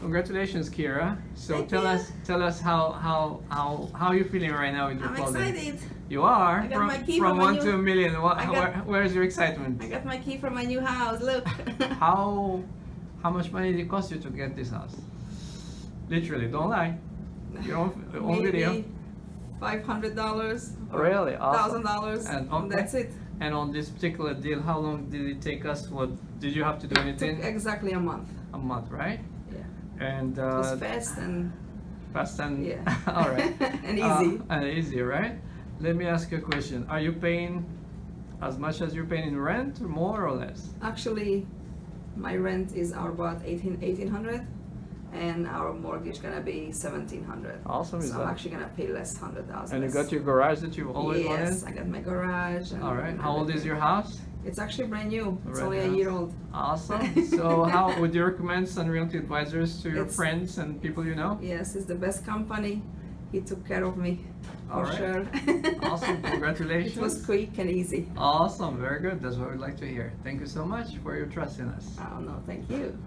Congratulations, Kira. So Thank tell you. us, tell us how how how how you feeling right now with your I'm clothing? excited. You are I got from, my key from from one new- to a million. What, got- where, where's your excitement? I got my key from my new house. Look. How how much money did it cost you to get this house? Literally, don't lie. Your own, your own video. Five hundred dollars. Really? Awesome. Thousand dollars. And okay. That's it. And on this particular deal, how long did it take us? What did you have to do Took anything? exactly a month. A month, right? And It was uh, fast and fast and Yeah. all right. And Uh, easy. and easy, right? Let me ask you a question. Are you paying as much as you're paying in rent, more or less? actually, my rent is about 18, 1800 and our mortgage gonna be 1700 Awesome, is so I'm that- actually gonna pay less hundred thousand. And you got your garage that you've always yes, wanted. I got my garage. And All right. How old is your house? It's actually brand new. It's Brand only a year old. Awesome. So, how would you recommend Sun Realty Advisors to your It's- friends and people you know? Yes, it's the best company. He took care of me for All right. sure. Awesome. Congratulations. it was quick and easy. Awesome. Very good. That's what we'd like to hear. Thank you so much for your trust in us. Oh no, thank you.